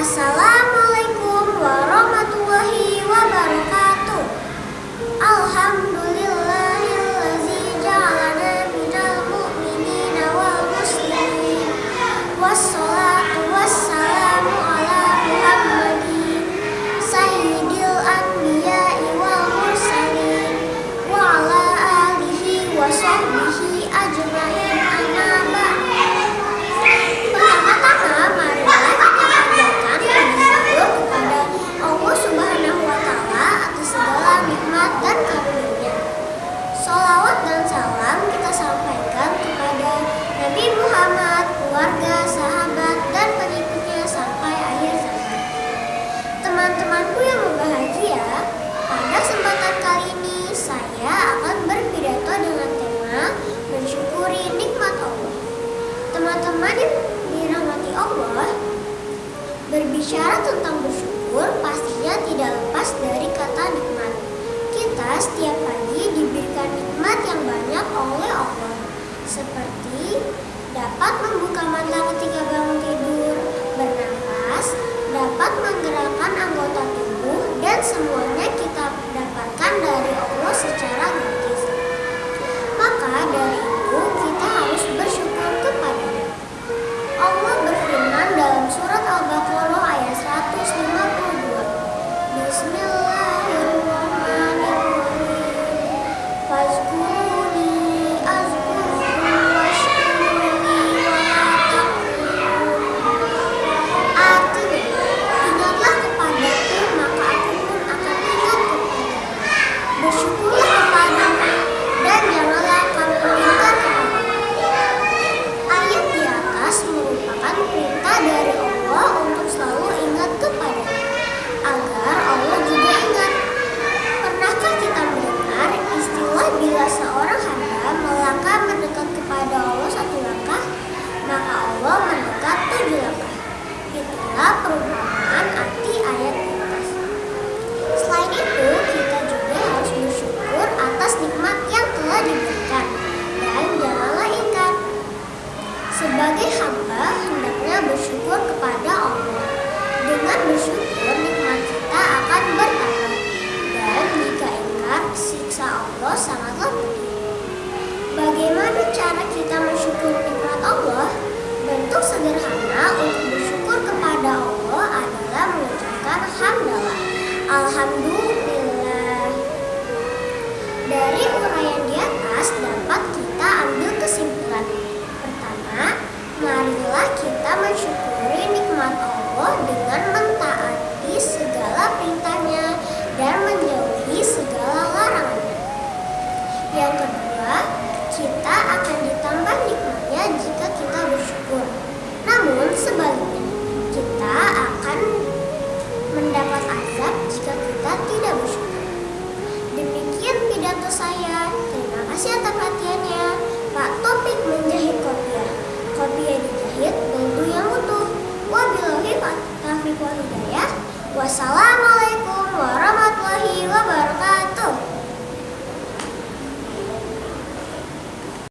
Assalamualaikum. Berbicara tentang bersyukur pastinya tidak lepas dari kata nikmat. Kita setiap pagi diberikan nikmat yang banyak oleh Allah. Seperti dapat membuka mata ketika bangun tidur, bernapas, dapat menggerakkan anggota tubuh dan semua kepada Allah. Dengan bersyukur, nikmat kita akan bertambah. Dan jika ingkar, siksa Allah sangatlah pedih. Bagaimana cara kita bersyukur nikmat Allah? Bentuk sederhana untuk bersyukur kepada Allah adalah mengucapkan hamdalah. Alhamdulillah. Dari uraian di atas dapat kita ambil Senta, é Patrícia.